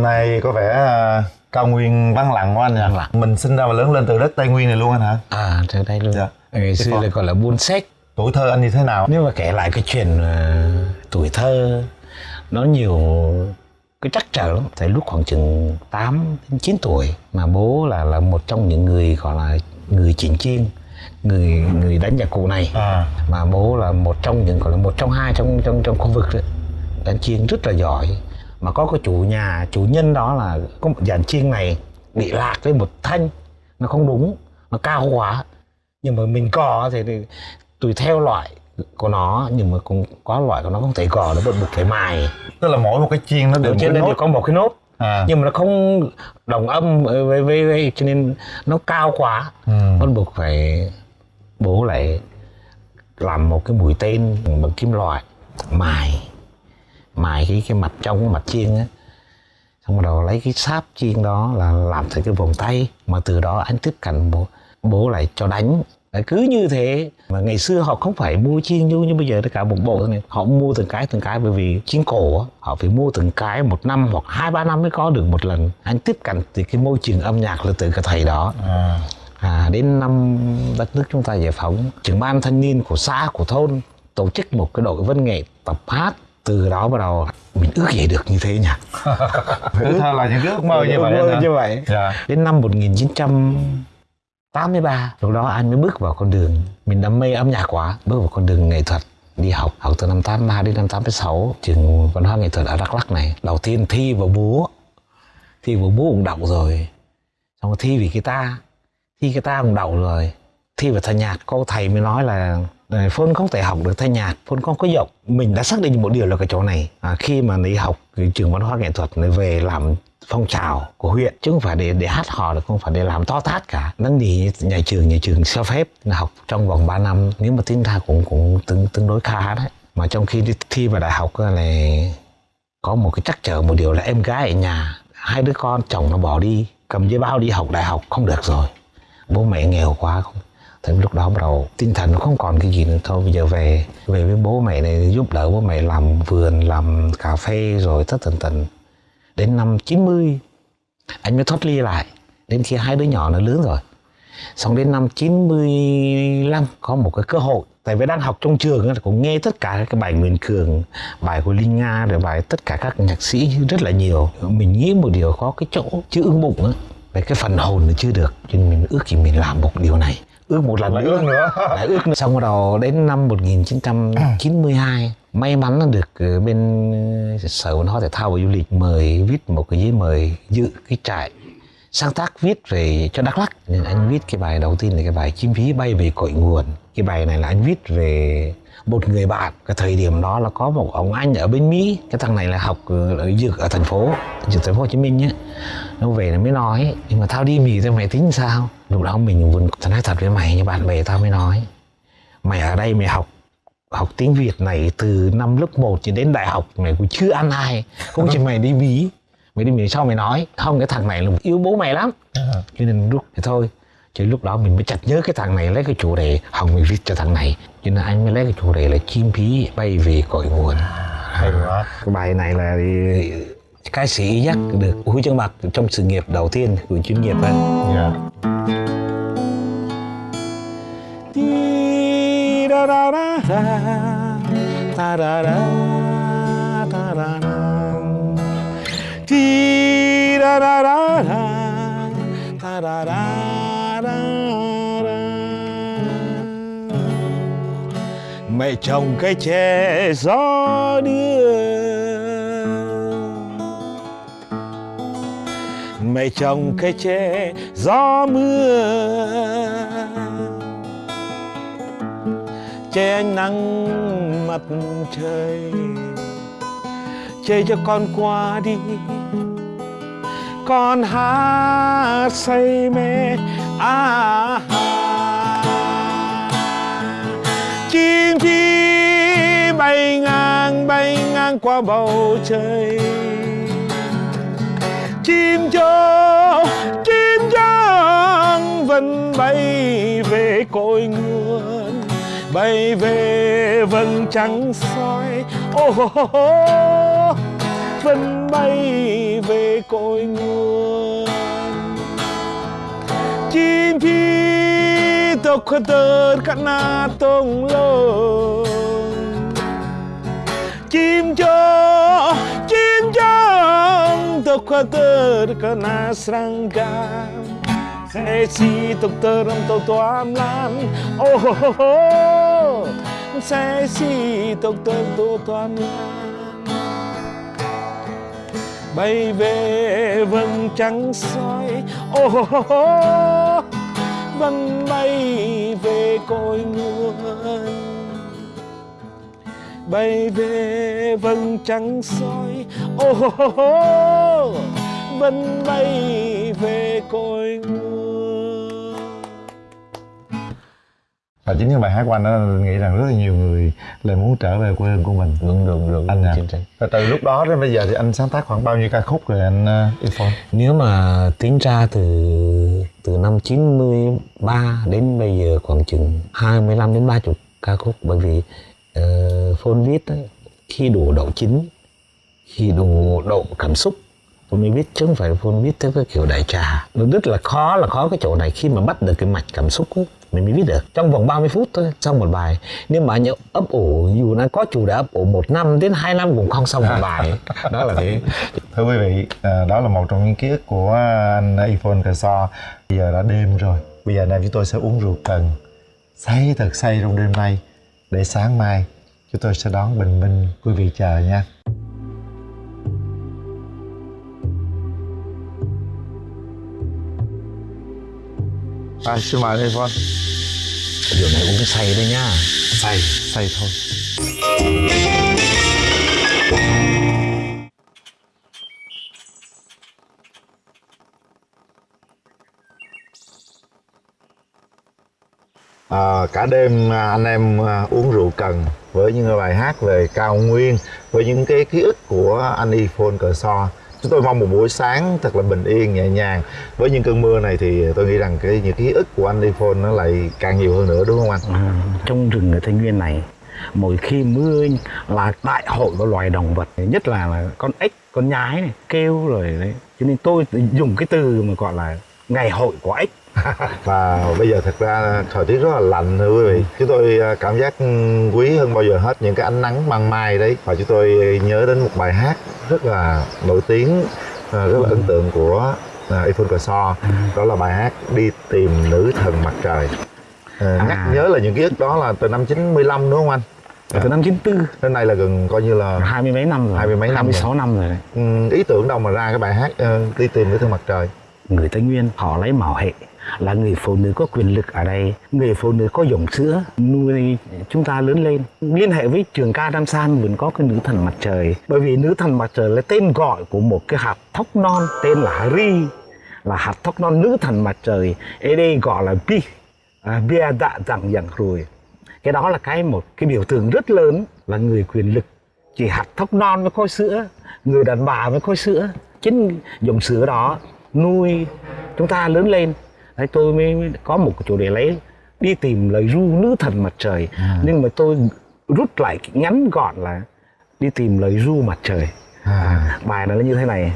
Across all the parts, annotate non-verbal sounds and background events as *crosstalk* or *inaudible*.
đêm nay có vẻ à, cao nguyên vắng lặng quá anh nhỉ? Vắng lặng. mình sinh ra và lớn lên từ đất tây nguyên này luôn anh hả? À từ đây luôn Dạ. ngày xưa là gọi là buôn sách tuổi thơ anh như thế nào? Nếu mà kể lại cái chuyện ờ, tuổi thơ nó nhiều cái trắc trở lắm. Tại lúc khoảng chừng 8 đến 9 tuổi mà bố là là một trong những người gọi là người chỉnh chiên người người đánh nhạc cụ này. À. Mà bố là một trong những gọi là một trong hai trong trong trong khu vực đấy đánh chiêng rất là giỏi mà có cái chủ nhà chủ nhân đó là có một dàn chiêng này bị lạc với một thanh. Nó không đúng nó cao quá. Nhưng mà mình cò thì, thì tùy theo loại của nó nhưng mà cũng có loại của nó không thể gò nó buộc phải mài. Tức là mỗi một cái chiên nó được trên nốt. đều có một cái nốt. À. Nhưng mà nó không đồng âm với với, với, cho nên nó cao quá. Ừ. bắt buộc phải bố lại làm một cái mũi tên bằng kim loại mài mài cái cái mặt trong cái mặt chiên á. Xong bắt đầu lấy cái sáp chiên đó là làm thành cái vòng tay mà từ đó anh tiếp cận bố bố lại cho đánh. Cứ như thế. Mà ngày xưa họ không phải mua chiên như như bây giờ tất cả một bộ này họ mua từng cái từng cái bởi vì chiên cổ họ phải mua từng cái một năm hoặc hai ba năm mới có được một lần. Anh tiếp cận từ cái môi trường âm nhạc là từ cái thầy đó. À. À, đến năm đất nước chúng ta giải phóng, trưởng ban thanh niên của xã, của thôn tổ chức một cái đội văn nghệ tập hát. Từ đó bắt đầu mình ước gì được như thế nhỉ? *laughs* tuổi thơ là những ước mơ như vậy Ước mơ như vậy. dạ. Đến năm 1983, lúc đó anh mới bước vào con đường, mình đam mê âm nhạc quá, bước vào con đường nghệ thuật đi học học từ năm 83 đến năm 86 trường văn hóa nghệ thuật ở Đắk Lắk này. Đầu tiên thi vào múa thi vào múa cũng đậu rồi. Xong thi vì guitar thi guitar cũng đậu rồi thi vào thanh nhạc cô thầy mới nói là ờ, Phôn không thể học được thanh nhạc Phôn không có giọng. Mình đã xác định một điều là cái chỗ này. À, khi mà đi học cái trường văn hóa nghệ thuật này về làm phong trào của huyện chứ không phải để để hát hò được không phải để làm to tát cả. Năn nỉ nhà trường nhà trường cho phép là học trong vòng 3 năm nếu mà tính ra cũng cũng tương tương đối khá đấy. Mà trong khi đi thi vào đại học này là có một cái trắc trở một điều là em gái ở nhà hai đứa con chồng nó bỏ đi cầm giấy bao đi học đại học không được rồi. Bố mẹ nghèo quá không thì lúc đó bắt đầu tinh thần nó không còn cái gì nữa thôi. Bây giờ về về với bố mẹ này giúp đỡ bố mẹ làm vườn, làm cà phê rồi tất tần tần. Đến năm 90 anh mới thoát ly lại. Đến khi hai đứa nhỏ nó lớn rồi. Xong đến năm 95 có một cái cơ hội. Tại vì đang học trong trường cũng nghe tất cả các bài Nguyễn Cường, bài của Linh Nga, rồi bài tất cả các nhạc sĩ rất là nhiều. Mình nghĩ một điều có cái chỗ chưa ưng bụng á, về cái phần hồn nó chưa được. Cho nên mình ước gì mình làm một điều này ước một lần nữa ước nữa. *laughs* lại ước nữa. xong bắt đầu đến năm 1992 may mắn là được ờ, bên ờ, sở văn hóa thể thao và du lịch mời viết một cái giấy mời dự cái trại sáng tác viết về cho Đắk Lắk, nên anh viết cái bài đầu tiên là cái bài chim phí bay về cội nguồn. Cái bài này là anh viết về một người bạn. Cái thời điểm đó là có một ông anh ở bên Mỹ. Cái thằng này là học ở dược ở thành phố, dược thành phố Hồ Chí Minh nhé. Nó về nó mới nói, nhưng mà tao đi Mỹ thì mày tính sao? Lúc đó mình vẫn tao nói thật với mày như bạn bè tao mới nói, mày ở đây mày học học tiếng Việt này từ năm lớp 1 cho đến đại học, mày cũng chưa ăn ai. Không chỉ mày đi Mỹ mày đi Mỹ sau mày nói không cái thằng này là yêu bố mày lắm. Cho nên lúc thì thôi chứ lúc đó mình mới chặt nhớ cái thằng này lấy cái chủ đề hồng mình viết cho thằng này. Cho nên anh mới lấy cái chủ đề là chim phí bay về cội nguồn. Hay quá. Cái bài này là ca sĩ dắt được huy chương bạc trong sự nghiệp đầu tiên của chuyên nghiệp ấy. dạ. Ti da da da da, ta da da, Mẹ trồng cây tre gió đưa. Mẹ trồng cây tre gió mưa. Che ánh nắng mặt trời. Che cho con qua đi. Con hát say mê. À, chim chim bay ngang bay ngang qua bầu trời. Chim chó chim trắng vẫn bay về cội nguồn bay về vầng trăng soi. Ô oh, oh, oh, vẫn bay về cội nguồn. Chim chim tộc khờ tơ cắt na tông lông. Chim cho chim cho tộc khờ tơ cắt na serangam sẽ si tộc tơ rong tàu toam lan. Oh oh oh oh sẽ si tộc tơ tàu toam lan. Bay về vầng trăng soi. Ô oh, oh, oh, vầng bay về cội nguồn. Bay về vầng trăng soi. Ô oh, oh, oh, vân bay về cội nguồn. Và chính cái bài hát của anh đó anh nghĩ rằng rất là nhiều người lại muốn trở về quê hương của mình. Đúng đúng đúng anh à. Và từ lúc đó đến bây giờ thì anh sáng tác khoảng bao nhiêu ca khúc rồi anh uh, Ifon Nếu mà tính ra từ từ năm 93 đến bây giờ khoảng chừng 25 đến 30 ca khúc. Bởi vì ờ, uh, phone viết ấy, khi đủ độ chín khi đủ độ cảm xúc tôi mới viết chứ không phải phone viết theo cái kiểu đại trà. Nó rất là khó là khó cái chỗ này khi mà bắt được cái mạch cảm xúc ấy, mình mới viết được. Trong vòng 30 phút thôi xong một bài. Nếu mà nhớ ấp ủ dù nó có chủ đề ấp ủ một năm đến hai năm cũng không xong một *laughs* bài. Đó là thế. Thưa quý vị à, đó là một trong những ký ức của anh Ifon Cà So bây giờ đã đêm rồi. Bây giờ anh em chúng tôi sẽ uống rượu cần. Say thật say trong đêm nay. Để sáng mai chúng tôi sẽ đón bình minh. Quý vị chờ nha À, xin mời Ifon rượu này uống say đấy nhá. Say. Say thôi. À, cả đêm à, anh em à, uống rượu cần với những bài hát về cao nguyên với những cái ký ức của anh Ifon Cờ So chúng tôi mong một buổi sáng thật là bình yên nhẹ nhàng với những cơn mưa này thì tôi nghĩ rằng cái những ký ức của anh Ifon nó lại càng nhiều hơn nữa đúng không anh? À, trong rừng ở Tây Nguyên này mỗi khi mưa là đại hội của loài động vật nhất là, là con ếch con nhái này kêu rồi đấy cho nên tôi dùng cái từ mà gọi là ngày hội của ếch *laughs* và bây giờ thật ra thời tiết rất là lạnh thưa quý vị. Chúng tôi à, cảm giác ừ, quý hơn bao giờ hết những cái ánh nắng ban mai đấy. Và chúng tôi nhớ đến một bài hát rất là nổi tiếng à, rất là ấn tượng của uh, Ifon Cờ So đó là bài hát đi tìm nữ thần mặt trời. À, nhắc nhớ là những ký ức đó là từ năm 95 đúng không anh? Từ năm 94 đến nay là gần coi như là hai mươi mấy năm rồi. Hai mươi mấy năm 26 năm rồi đấy. Ừ, ý tưởng đâu mà ra cái bài hát ờ, đi tìm nữ thần mặt trời người Tây Nguyên họ lấy mạo hệ là người phụ nữ có quyền lực ở đây người phụ nữ có dòng sữa nuôi chúng ta lớn lên. Liên hệ với trường ca Đam San vẫn có cái nữ thần mặt trời bởi vì nữ thần mặt trời là tên gọi của một cái hạt thóc non tên là Ri là hạt thóc non nữ thần mặt trời ở đây gọi là Pi à, Bia Đạ Rằng Rằng rồi. Cái đó là cái một cái biểu tượng rất lớn là người quyền lực. Chỉ hạt thóc non mới có sữa người đàn bà mới có sữa. Chính dòng sữa đó nuôi chúng ta lớn lên. Đấy tôi mới có một chủ đề lấy đi tìm lời ru nữ thần mặt trời. Nhưng mà tôi rút lại ngắn gọn là đi tìm lời ru mặt trời. À. bài nó là như thế này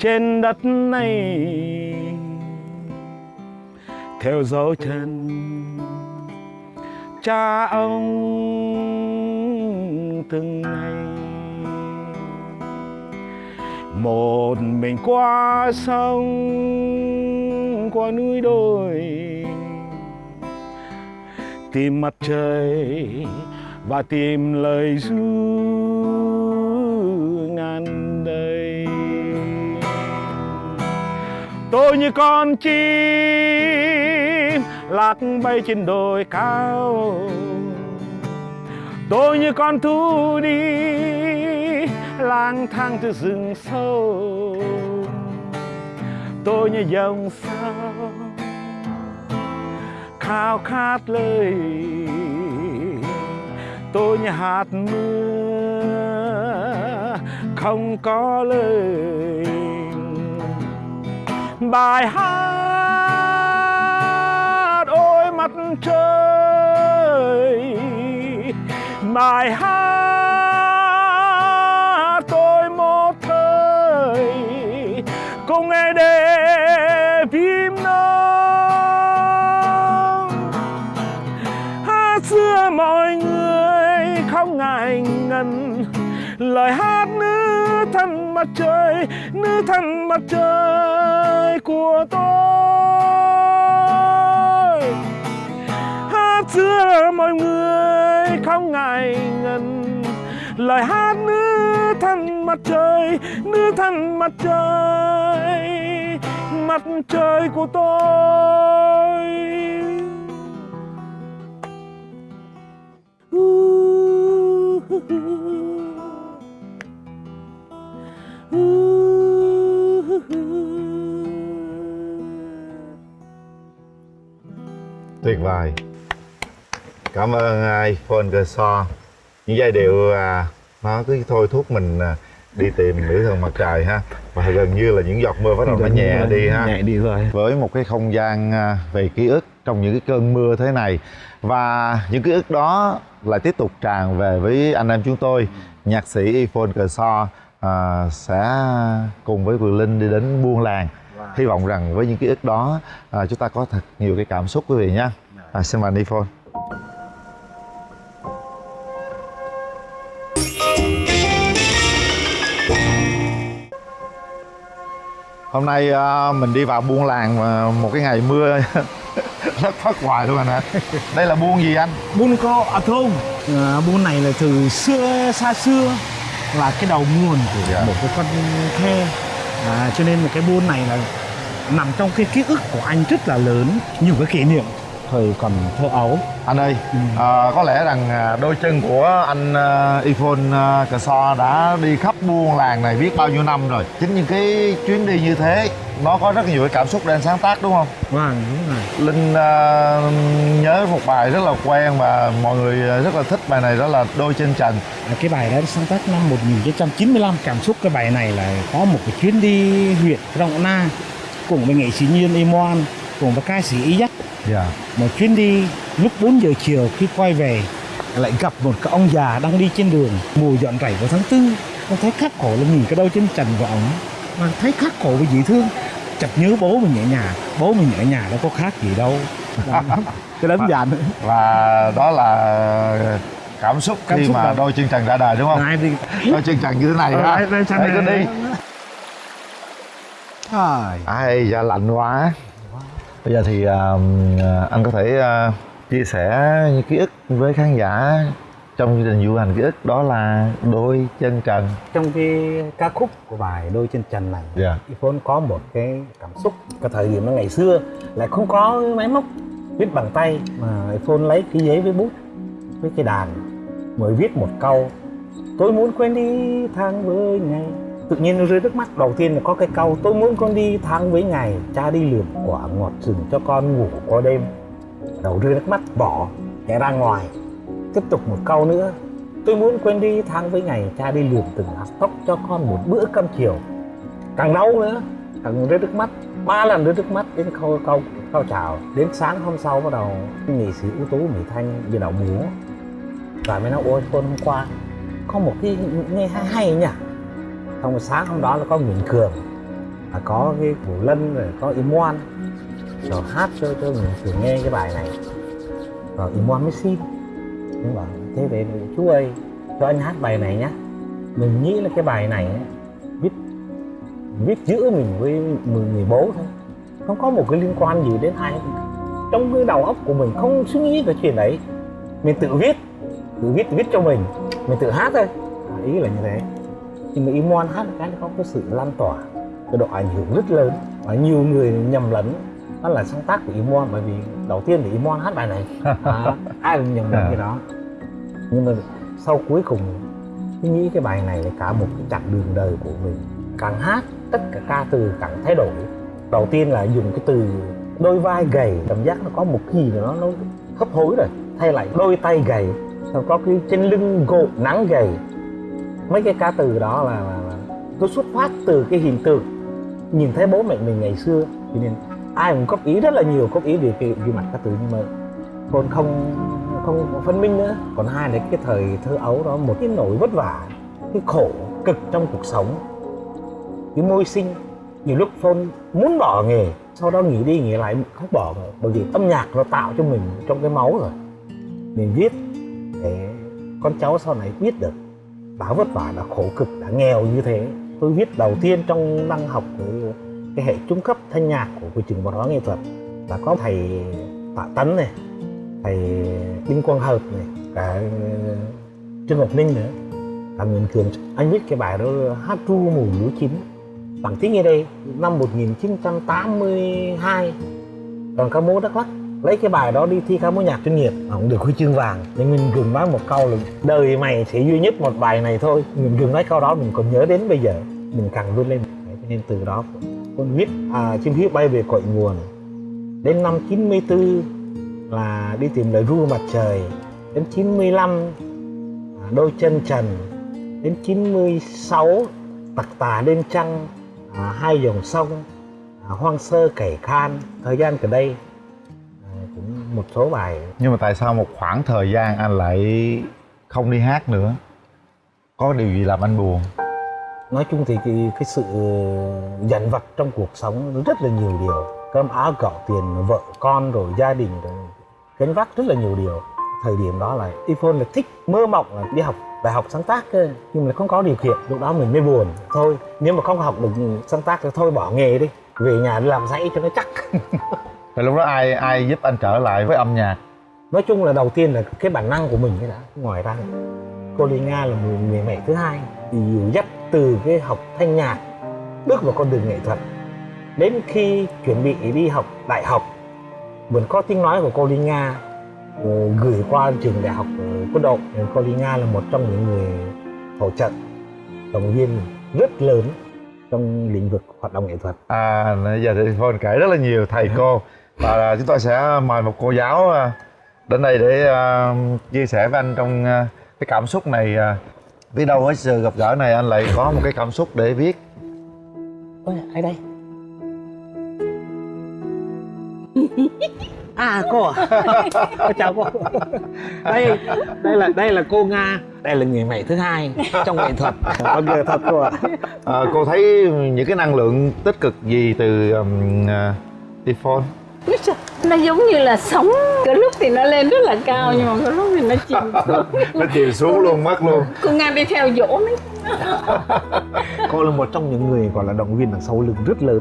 trên đất này. Theo dấu chân cha ông từng ngày, một mình qua sông, qua núi đồi, tìm mặt trời và tìm lời ru ngàn tôi như con chim, lạc bay trên đồi cao. Tôi như con thú đi, lang thang từ rừng sâu. Tôi như dòng sao khao khát lời. Tôi như hạt mưa, không có lời bài hát, ôi mặt trời. Bài hát, tôi một thời, cùng nghe để phim non. Hát xưa mọi người không ngại ngần, lời hát mặt trời, nữ thần mặt trời của tôi. Hát xưa mọi người không ngại ngần. Lời hát nữ thần mặt trời, nữ thần mặt trời mặt trời của tôi. Tuyệt vời. Cảm ơn Iphone Cơ So những giai điệu à, nó cứ thôi thúc mình à, đi tìm nữ thần mặt trời ha. Và gần như là những giọt mưa bắt đầu nó nhẹ đi ha. nhẹ đi rồi. Với một cái không gian à, về ký ức trong những cái cơn mưa thế này. Và những ký ức đó lại tiếp tục tràn về với anh em chúng tôi. Nhạc sĩ Iphone Cờ So à, sẽ cùng với Quỳnh Linh đi đến buôn làng. Hy vọng rằng với những ký ức đó à, chúng ta có thật nhiều cái cảm xúc quý vị nhé à, xin mời anh Iphone hôm nay à, mình đi vào buôn làng mà một cái ngày mưa *laughs* rất phát hoài luôn anh ạ. Đây là buôn gì anh? Buôn co à không à, Buôn này là từ xưa xa xưa là cái đầu nguồn của Dạ. một cái con khe à, cho nên là cái buôn này là nằm trong cái ký ức của anh rất là lớn nhiều cái kỷ niệm thời còn thơ ấu. Anh ơi à, có lẽ rằng à, đôi chân của anh uh, iphone uh, cờ so đã đi khắp buôn làng này biết bao nhiêu năm rồi. Chính những cái chuyến đi như thế nó có rất nhiều cái cảm xúc để anh sáng tác đúng không? Vâng đúng rồi. Linh à, nhớ một bài rất là quen và mọi người à, rất là thích bài này đó là đôi chân trần. À, cái bài đó sáng tác năm 1995 cảm xúc cái bài này là có một cái chuyến đi huyện Rộng Na cùng với nghệ sĩ Nhiên Imoan cùng với ca sĩ Y Dắt dạ. Một chuyến đi lúc 4 giờ chiều khi quay về lại gặp một cái ông già đang đi trên đường. Mùa dọn rảy vào tháng tư con thấy khắc khổ là nhìn cái đôi chân trần của ông mà thấy khắc khổ và dễ thương chợt nhớ bố mình ở nhà. Bố mình ở nhà đâu có khác gì đâu. Cái đơn giản và đó là cảm xúc Cảm khi xúc mà là- đôi chân trần ra đời đúng không? Đi đôi chân trần như thế này Ờ, ha. ai- ai sang Đấy, cứ đi. Ai da lạnh quá bây giờ thì à, anh có thể à, chia sẻ những ký ức với khán giả trong chương trình du hành ký ức đó là đôi chân trần. Trong cái ca khúc của bài đôi chân trần này dạ. Iphone có một cái cảm xúc cái thời điểm nó ngày xưa lại không có máy móc viết bằng tay mà Iphone lấy cái giấy với bút với cái đàn mới viết một câu tôi muốn quên đi tháng với ngày tự nhiên nó rơi nước mắt. Đầu tiên là có cái câu tôi muốn con đi tháng với ngày, cha đi lượm quả ngọt rừng cho con ngủ qua đêm. Đầu rơi nước mắt, bỏ chạy ra ngoài. Tiếp tục một câu nữa, tôi muốn quên đi tháng với ngày, cha đi lượm từng hạt tóc cho con một bữa cơm chiều. Càng đau nữa, càng rơi nước mắt. Ba lần rơi nước mắt, đến câu câu câu chào. Đến sáng hôm sau bắt đầu nghệ sĩ ưu tú mỹ thanh về đạo múa và mới nói, ôi con hôm qua có một cái nghe hay hay nhỉ? Trong sáng hôm đó là có Nguyễn Cường là có cái Vũ Lân rồi có Im rồi hát cho cho Nguyễn Cường nghe cái bài này. Rồi Im mới xin. Nhưng mà thế về chú ơi cho anh hát bài này nhá. Mình nghĩ là cái bài này viết viết giữa mình với người, người bố thôi. Không có một cái liên quan gì đến ai. Trong cái đầu óc của mình không suy nghĩ về chuyện đấy. Mình tự viết tự viết viết cho mình. Mình tự hát thôi. Ý là như thế nhưng mà Imon hát cái nó có cái sự lan tỏa cái độ ảnh hưởng rất lớn. Và nhiều người nhầm lẫn đó là sáng tác của Imon bởi vì đầu tiên thì Imon hát bài này. *laughs* À, ai cũng nhầm lẫn cái đó. Nhưng mà sau cuối cùng tôi nghĩ cái bài này là cả một cái chặng đường đời của mình. Càng hát tất cả ca từ càng thay đổi. Đầu tiên là dùng cái từ đôi vai gầy cảm giác nó có một cái gì đó nó hấp hối rồi. Thay lại đôi tay gầy rồi có cái trên lưng gộ nắng gầy mấy cái ca từ đó là, là, là nó xuất phát từ cái hình tượng. Nhìn thấy bố mẹ mình ngày xưa cho nên ai cũng góp ý rất là nhiều góp ý về cái, cái mặt ca từ nhưng mà còn không không phân minh nữa. Còn hai là cái thời thơ ấu đó một cái nỗi vất vả cái khổ cực trong cuộc sống cái môi sinh. Nhiều lúc phone muốn bỏ nghề sau đó nghỉ đi nghỉ lại không bỏ nữa bởi vì âm nhạc nó tạo cho mình trong cái máu rồi. Mình viết để con cháu sau này biết được đã vất vả đã khổ cực đã nghèo như thế. Tôi viết đầu tiên trong năm học cái, cái hệ trung cấp thanh nhạc của của trường văn hóa nghệ thuật là có thầy tạ tấn này thầy đinh quang hợp này cả ờ, trương ngọc ninh nữa. Cả nguyễn cường anh viết cái bài đó hát ru mùa lúa chín. Bằng tiếng nghe đây năm 1982 đoàn ca mối đắk lắc lấy cái bài đó đi thi ca mối nhạc chuyên nghiệp. Mà cũng được huy chương vàng. Nhưng mình gừng nói một câu là đời mày chỉ duy nhất một bài này thôi. Mình gừng nói câu đó mình còn nhớ đến bây giờ. Mình càng vươn lên. Nên từ đó con viết à, chim hiếu bay về cội nguồn. Đến năm 94 là đi tìm lời ru mặt trời. Đến 95 à, đôi chân trần. Đến 96 tặc tà đêm trăng. À, hai dòng sông à, hoang sơ kể khan. Thời gian gần đây một số bài. Nhưng mà tại sao một khoảng thời gian anh lại không đi hát nữa? Có điều gì làm anh buồn? Nói chung thì cái, cái sự dằn vặt trong cuộc sống rất là nhiều điều. Cơm áo gạo tiền vợ con rồi gia đình rồi gánh vác rất là nhiều điều. Thời điểm đó là Iphone là thích mơ mộng là đi học đại học sáng tác cơ nhưng mà không có điều kiện. Lúc đó mình mới buồn. Thôi nếu mà không học được sáng tác thì thôi bỏ nghề đi về nhà đi làm dãy cho nó chắc *laughs* Thì lúc đó ai ai giúp anh trở lại với âm nhạc? Nói chung là đầu tiên là cái bản năng của mình cái đã ngoài ra. Cô Ly Nga là người, người mẹ thứ hai. Thì dìu dắt từ cái học thanh nhạc bước vào con đường nghệ thuật đến khi chuẩn bị đi học đại học vẫn có tiếng nói của cô Ly Nga ờ, gửi qua trường đại học ờ, quân đội cô Ly Nga là một trong những người hỗ trợ động viên rất lớn trong lĩnh vực hoạt động nghệ thuật. À giờ thì Phone kể rất là nhiều thầy cô và chúng tôi sẽ mời một cô giáo à, đến đây để à, chia sẻ với anh trong à, cái cảm xúc này à. biết đâu với sự gặp gỡ này anh lại có một cái cảm xúc để viết. Ôi, ai đây? *laughs* À cô à. Cô *laughs* chào cô. Đây đây là đây là cô nga đây là người mẹ thứ hai trong nghệ thuật. Con người thật cô ạ. À, cô thấy những cái năng lượng tích cực gì từ um, uh, trời, nó giống như là sóng. Có lúc thì nó lên rất là cao nhưng mà có lúc thì nó chìm xuống. *laughs* Nó chìm xuống luôn mất luôn. Cô nga đi theo dỗ đấy cô. Là một trong những người gọi là động viên đằng sau lưng rất lớn.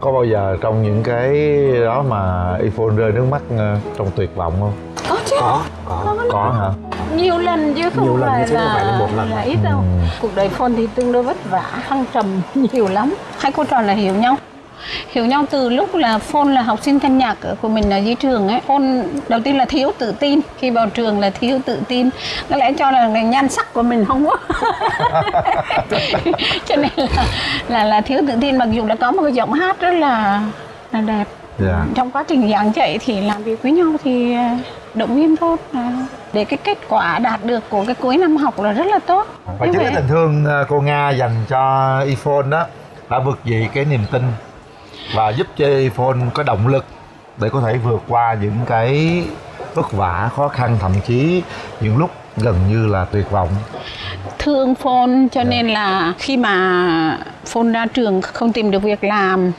Có bao giờ trong những cái đó mà Ifon rơi nước mắt ờ, trong tuyệt vọng không? Có chứ. Có có. Có hả? Nhiều lần chứ không Nhiều lần phải chứ không là, phải là một lần. là ít đâu. Ừ. cuộc đời phone thì tương đối vất vả thăng trầm nhiều lắm. Hai cô trò là hiểu nhau hiểu nhau từ lúc là phone là học sinh thanh nhạc của mình ở dưới trường ấy. Phone đầu tiên là thiếu tự tin. Khi vào trường là thiếu tự tin. Có lẽ cho là cái nhan sắc của mình không có *laughs* cho nên là là là thiếu tự tin. Mặc dù đã có một cái giọng hát rất là là đẹp. Dạ. Trong quá trình giảng dạy thì làm việc với nhau thì à, động viên tốt. À, để cái kết quả đạt được của cái cuối năm học là rất là tốt. Và chính cái tình thương ờ, cô Nga dành cho Ifon đó đã vượt dậy cái niềm tin và giúp cho Ifon có động lực để có thể vượt qua những cái vất vả khó khăn thậm chí những lúc gần như là tuyệt vọng. Thương phone cho nên là khi mà phone ra trường không tìm được việc làm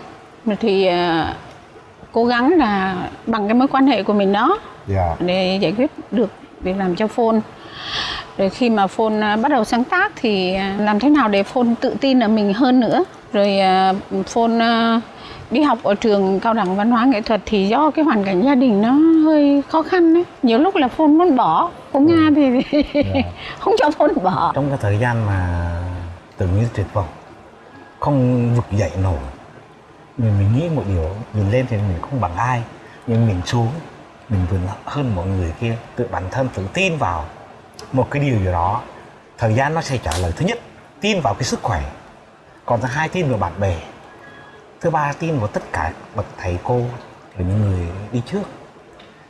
thì à, cố gắng là bằng cái mối quan hệ của mình đó dạ. để giải quyết được việc làm cho phone rồi khi mà phone à, bắt đầu sáng tác thì à, làm thế nào để phone tự tin ở mình hơn nữa? Rồi phone đi học ở trường cao đẳng văn hóa nghệ thuật thì do cái hoàn cảnh gia đình nó hơi khó khăn đấy nhiều lúc là phone muốn bỏ. Cô nga thì *laughs* không cho phone bỏ. Trong cái thời gian mà tưởng như tuyệt vọng không vực dậy nổi mình mình nghĩ một điều nhìn lên thì mình không bằng ai nhưng mình xuống mình vượt hơn mọi người kia tự bản thân tự tin vào một cái điều gì đó. Thời gian nó sẽ trả lời. Thứ nhất tin vào cái sức khỏe. Còn thứ hai tin vào bạn bè thứ ba tin vào tất cả bậc thầy cô và những người đi trước.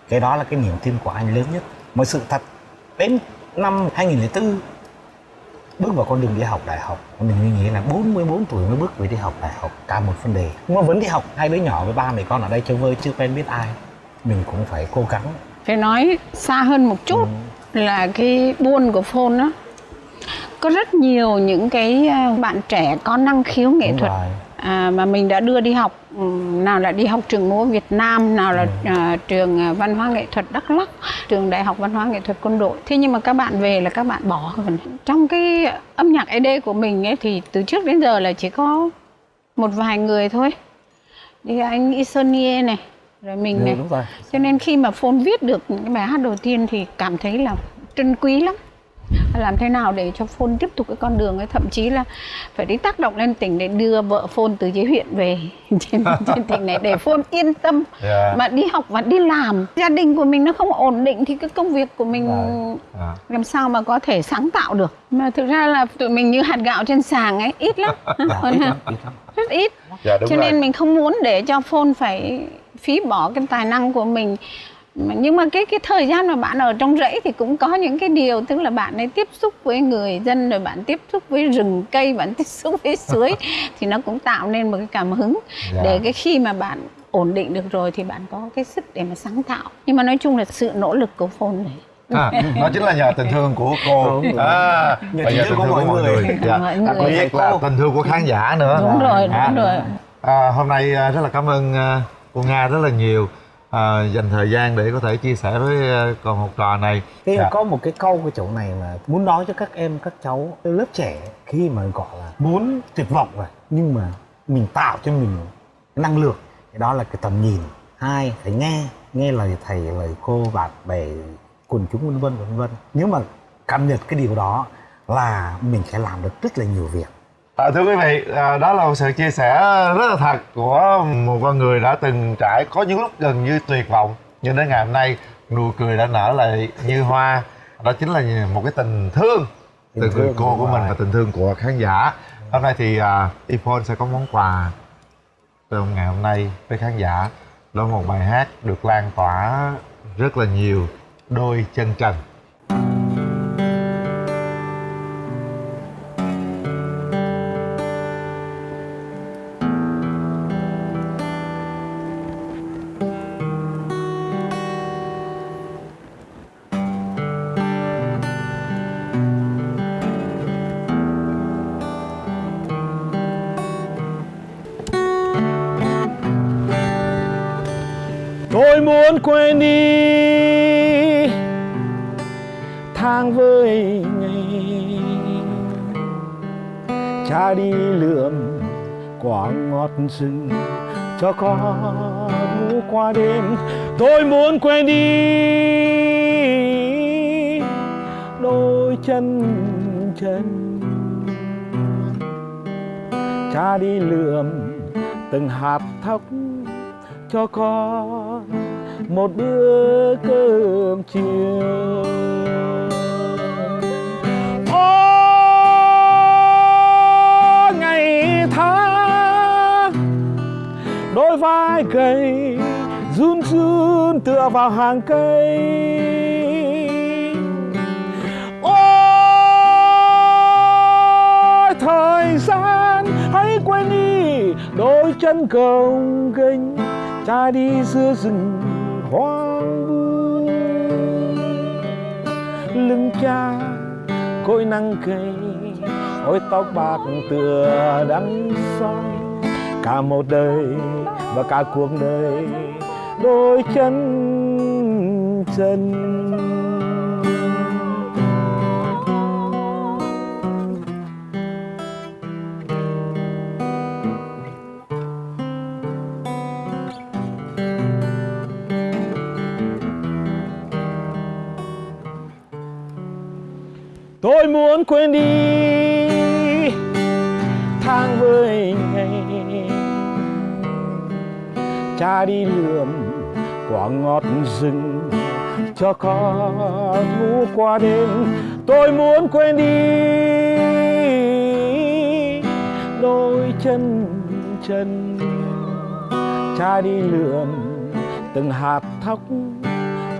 Cái đó là cái niềm tin của anh lớn nhất. Một sự thật đến năm 2004 bước vào con đường đi học đại học mình nghĩ là 44 tuổi mới bước về đi học đại học cả một vấn đề. Nhưng mà vẫn đi học hai đứa nhỏ với ba mẹ con ở đây chơi vơi chưa quen biết ai. Mình cũng phải cố gắng. Phải nói xa hơn một chút là cái buôn của phone đó có rất nhiều những cái à, bạn trẻ có năng khiếu nghệ Đúng thuật. rồi. À, mà mình đã đưa đi học ừm, nào là đi học trường múa Việt Nam nào là à, trường à, văn hóa nghệ thuật Đắk Lắk trường đại học văn hóa nghệ thuật quân đội. Thế nhưng mà các bạn về là các bạn bỏ trong cái âm nhạc ED của mình ấy thì từ trước đến giờ là chỉ có một vài người thôi. Thì anh Isonie này rồi mình Ừ, này. cho nên khi mà phone viết được những cái bài hát đầu tiên thì cảm thấy là trân quý lắm làm thế nào để cho phone tiếp tục cái con đường ấy? Thậm chí là phải đi tác động lên tỉnh để đưa vợ phone từ dưới huyện về. *laughs* Trên, trên tỉnh này để phone yên tâm. Dạ. mà đi học và đi làm. Gia đình của mình nó không ổn định thì cái công việc của mình Rồi. À. làm sao mà có thể sáng tạo được? Mà thực ra là tụi mình như hạt gạo trên sàng ấy ít lắm. *laughs* Còn rất ít. Đúng cho rồi. nên mình không muốn để cho phone phải phí bỏ cái tài năng của mình nhưng mà cái cái thời gian mà bạn ở trong rẫy thì cũng có những cái điều tức là bạn ấy tiếp xúc với người dân rồi bạn tiếp xúc với rừng cây bạn *laughs* tiếp xúc với suối *laughs* thì nó cũng tạo nên một cái cảm hứng. Dạ. để cái khi mà bạn ổn định được rồi thì bạn có cái sức để mà sáng tạo. Nhưng mà nói chung là sự nỗ lực của phone này. À, đó chính là nhờ tình thương của cô. À, Nhờ và tình thương của mọi người. Dạ. Mọi người. biệt là tình thương của khán giả nữa. Đúng rồi đúng À, rồi. À, hôm nay à, rất là cảm ơn à, cô nga rất là nhiều à, dành thời gian để có thể chia sẻ với à, con học trò này. Thế Dạ. có một cái câu cái chỗ này mà muốn nói cho các em các cháu lớp trẻ khi mà gọi là muốn tuyệt vọng rồi nhưng mà mình tạo cho mình cái năng lượng cái đó là cái tầm nhìn. Hai phải nghe nghe lời thầy lời cô bạn bè quần chúng vân vân vân vân. Nếu mà cảm nhận cái điều đó là mình sẽ làm được rất là nhiều việc À, thưa quý vị, à, đó là một sự chia sẻ rất là thật của một con người đã từng trải có những lúc gần như tuyệt vọng. Nhưng đến ngày hôm nay nụ cười đã nở lại như hoa. Đó chính là một cái tình thương Tình từ người cô của mình và tình thương của khán giả. Hôm nay thì à, Iphone sẽ có món quà trong ngày hôm nay với khán giả. Đó là một bài hát được lan tỏa rất là nhiều đôi chân trần quên đi. Tháng với ngày, cha đi lượm quả ngọt rừng cho con ngủ qua đêm. Tôi muốn quên đi đôi chân chân. Cha đi lượm từng hạt thóc cho con một bữa cơm chiều. Ôi ngày tháng đôi vai gầy, run run tựa vào hàng cây. Ôi, thời gian, hãy quên đi đôi chân gồng ghềnh, cha đi giữa rừng hoang vu. Lưng cha cội nắng cây ôi tóc bạc tựa đắng soi. Cả một đời và cả cuộc đời, đôi chân chân. Quên đi tháng với ngày. Cha đi lượm quả ngọt rừng cho con ngủ qua đêm. Tôi muốn quên đi đôi chân chân. Cha đi lượm từng hạt thóc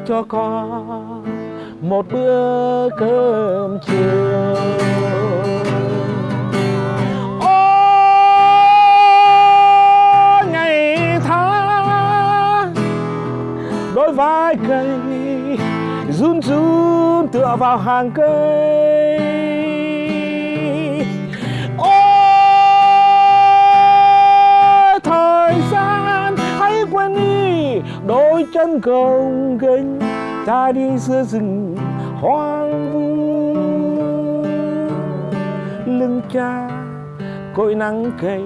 cho con một bữa cơm chiều. Ôi, ngày tháng đôi vai cây run run tựa vào hàng cây. Ôi thời gian hãy quên đi đôi chân gồng ghềnh ta đi giữa rừng hoang vu. Lưng cha cội nắng cây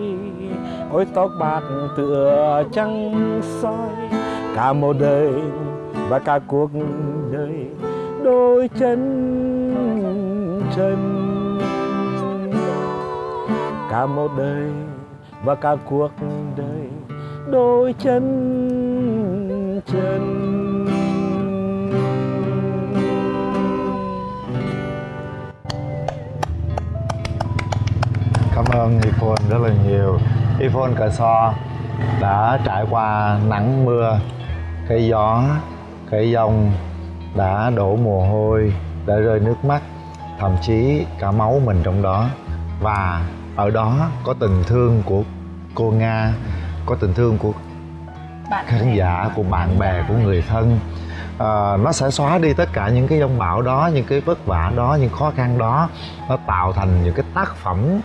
ôi tóc bạc tựa trăng soi. Cả một đời và cả cuộc đời đôi chân chân cả một đời và cả cuộc đời đôi chân chân cảm ơn iphone rất là nhiều. iphone cờ so đã trải qua nắng mưa cây gió cây giông đã đổ mồ hôi đã rơi nước mắt thậm chí cả máu mình trong đó. Và ở đó có tình thương của cô nga có tình thương của bạn khán giả của bạn bè của người thân. À, nó sẽ xóa đi tất cả những cái dông bão đó những cái vất vả đó những khó khăn đó. Nó tạo thành những cái tác phẩm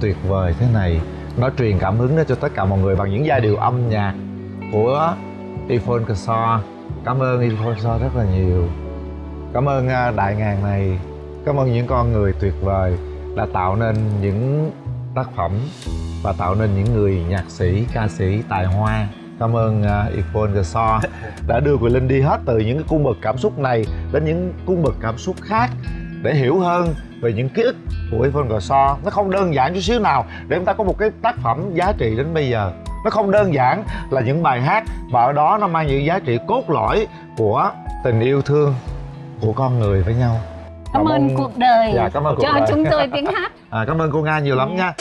tuyệt vời thế này. Nó truyền cảm hứng đến cho tất cả mọi người bằng những giai điệu âm nhạc của Yvonne Caso cảm ơn Yvonne Caso rất là nhiều. Cảm ơn à, đại ngàn này. Cảm ơn những con người tuyệt vời đã tạo nên những tác phẩm và tạo nên những người nhạc sĩ ca sĩ tài hoa. Cảm ơn uh, Yvonne Caso *laughs* đã đưa Quỳnh Linh đi hết từ những cái cung bậc cảm xúc này đến những cung bậc cảm xúc khác để hiểu hơn về những ký ức của Yvonne Caso nó không đơn giản chút xíu nào để chúng ta có một cái tác phẩm giá trị đến bây giờ. Nó không đơn giản là những bài hát mà ở đó nó mang những giá trị cốt lõi của tình yêu thương của con người với nhau. Cảm ơn cuộc đời Dạ, cảm ơn cuộc cho đời. chúng tôi *laughs* tiếng hát. À, cảm ơn cô nga nhiều lắm nha